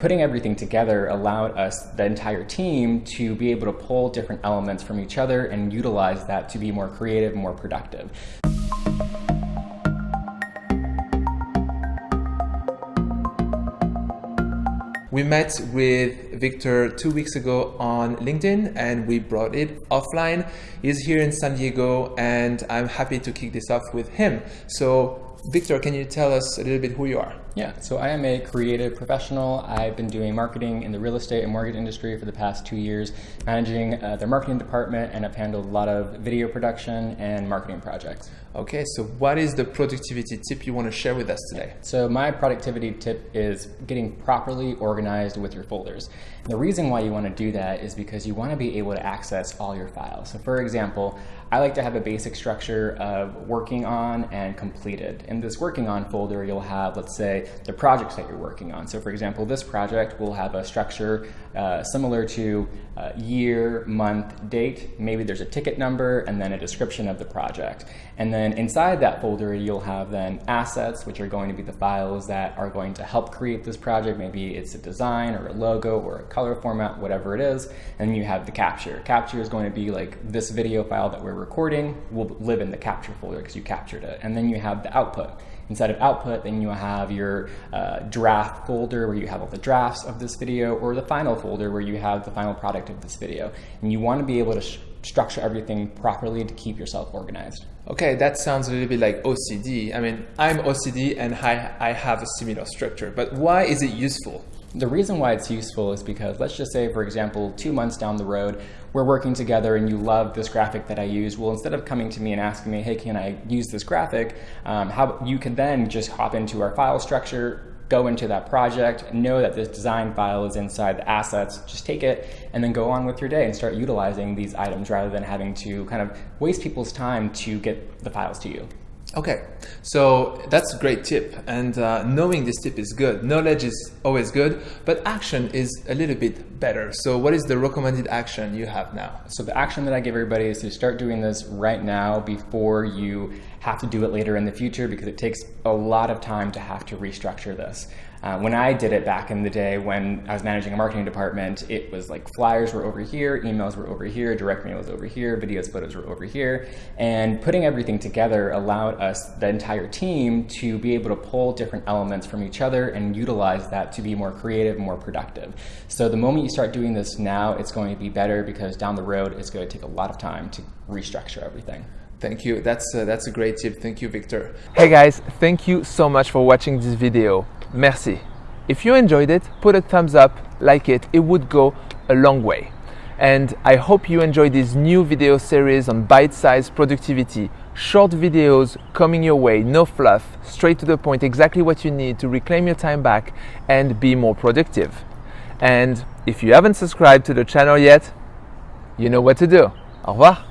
Putting everything together allowed us, the entire team, to be able to pull different elements from each other and utilize that to be more creative, more productive. We met with Victor two weeks ago on LinkedIn and we brought it offline. He's here in San Diego and I'm happy to kick this off with him. So Victor, can you tell us a little bit who you are? Yeah, so I am a creative professional. I've been doing marketing in the real estate and mortgage industry for the past two years, managing uh, their marketing department, and I've handled a lot of video production and marketing projects. Okay, so what is the productivity tip you want to share with us today? So my productivity tip is getting properly organized with your folders. And the reason why you want to do that is because you want to be able to access all your files. So for example, I like to have a basic structure of working on and completed. In this working on folder, you'll have, let's say, the projects that you're working on. So for example, this project will have a structure uh, similar to uh, year, month, date. Maybe there's a ticket number and then a description of the project. And then inside that folder, you'll have then assets, which are going to be the files that are going to help create this project. Maybe it's a design or a logo or a color format, whatever it is. And you have the capture. Capture is going to be like this video file that we're recording will live in the capture folder because you captured it. And then you have the output. Inside of output, then you have your uh, draft folder where you have all the drafts of this video or the final folder where you have the final product of this video. And you want to be able to structure everything properly to keep yourself organized. Okay, that sounds a little bit like OCD. I mean, I'm OCD and I, I have a similar structure, but why is it useful? The reason why it's useful is because let's just say, for example, two months down the road, we're working together and you love this graphic that I use. Well, instead of coming to me and asking me, hey, can I use this graphic? Um, how you can then just hop into our file structure, go into that project, know that this design file is inside the assets, just take it and then go on with your day and start utilizing these items rather than having to kind of waste people's time to get the files to you. Okay, so that's a great tip, and uh, knowing this tip is good. Knowledge is always good, but action is a little bit better. So, what is the recommended action you have now? So, the action that I give everybody is to start doing this right now before you have to do it later in the future because it takes a lot of time to have to restructure this. Uh, when I did it back in the day when I was managing a marketing department, it was like flyers were over here, emails were over here, direct mail was over here, videos, photos were over here. And putting everything together allowed us, the entire team, to be able to pull different elements from each other and utilize that to be more creative, more productive. So the moment you start doing this now, it's going to be better because down the road, it's going to take a lot of time to restructure everything. Thank you. That's, uh, that's a great tip. Thank you, Victor. Hey guys, thank you so much for watching this video. Merci. If you enjoyed it, put a thumbs up, like it, it would go a long way. And I hope you enjoy this new video series on bite-sized productivity, short videos coming your way, no fluff, straight to the point, exactly what you need to reclaim your time back and be more productive. And if you haven't subscribed to the channel yet, you know what to do. Au revoir.